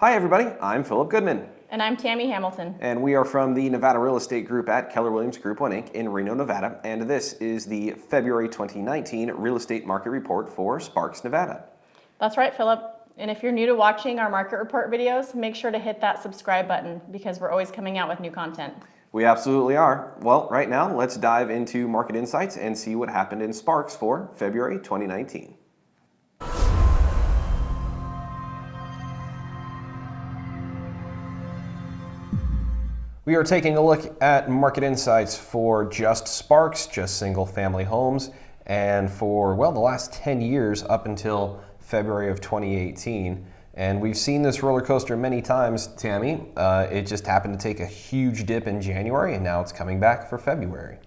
Hi everybody, I'm Philip Goodman. And I'm Tammy Hamilton. And we are from the Nevada Real Estate Group at Keller Williams Group 1 Inc. in Reno, Nevada. And this is the February 2019 Real Estate Market Report for Sparks, Nevada. That's right, Philip. And if you're new to watching our market report videos, make sure to hit that subscribe button because we're always coming out with new content. We absolutely are. Well, right now, let's dive into market insights and see what happened in Sparks for February 2019. We are taking a look at market insights for just Sparks, just single family homes, and for, well, the last 10 years up until February of 2018. And we've seen this roller coaster many times, Tammy. Uh, it just happened to take a huge dip in January, and now it's coming back for February.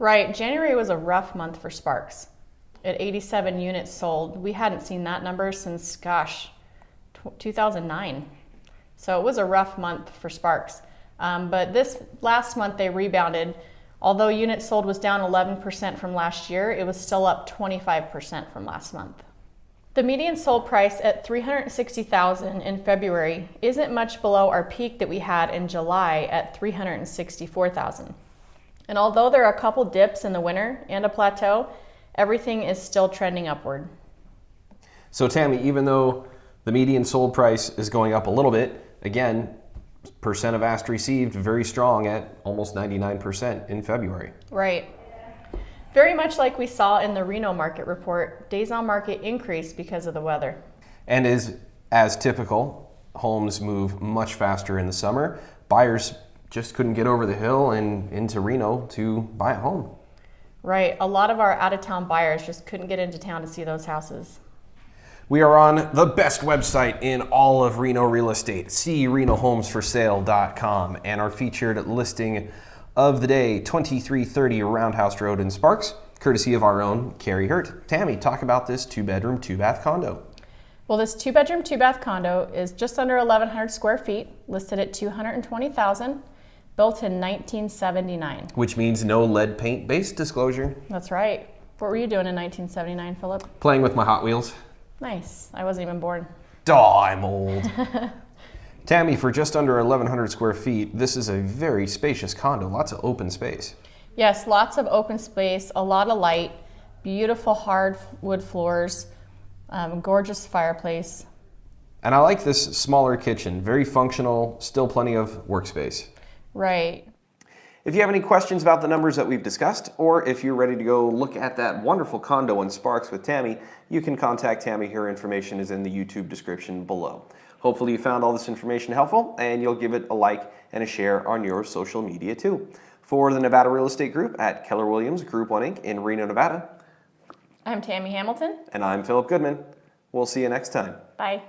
Right. January was a rough month for Sparks. At 87 units sold, we hadn't seen that number since, gosh, 2009. So it was a rough month for Sparks. Um, but this last month they rebounded. Although units sold was down 11% from last year, it was still up 25% from last month. The median sold price at 360,000 in February isn't much below our peak that we had in July at 364,000. And although there are a couple dips in the winter and a plateau, everything is still trending upward. So Tammy, even though the median sold price is going up a little bit, again, percent of asked received very strong at almost 99% in February. Right. Very much like we saw in the Reno market report, days on market increased because of the weather. And is as typical, homes move much faster in the summer. Buyers just couldn't get over the hill and into Reno to buy a home. Right. A lot of our out of town buyers just couldn't get into town to see those houses. We are on the best website in all of Reno real estate, crenohomesforsale.com, and our featured listing of the day, 2330 Roundhouse Road in Sparks, courtesy of our own Carrie Hurt. Tammy, talk about this two bedroom, two bath condo. Well, this two bedroom, two bath condo is just under 1,100 square feet, listed at 220,000, built in 1979. Which means no lead paint based disclosure. That's right. What were you doing in 1979, Philip? Playing with my Hot Wheels. Nice. I wasn't even born. Duh, I'm old. Tammy, for just under 1,100 square feet, this is a very spacious condo, lots of open space. Yes, lots of open space, a lot of light, beautiful hardwood floors, um, gorgeous fireplace. And I like this smaller kitchen, very functional, still plenty of workspace. Right. If you have any questions about the numbers that we've discussed, or if you're ready to go look at that wonderful condo in Sparks with Tammy, you can contact Tammy. Her information is in the YouTube description below. Hopefully you found all this information helpful and you'll give it a like and a share on your social media too. For the Nevada Real Estate Group at Keller Williams Group 1 Inc. in Reno, Nevada. I'm Tammy Hamilton. And I'm Philip Goodman. We'll see you next time. Bye.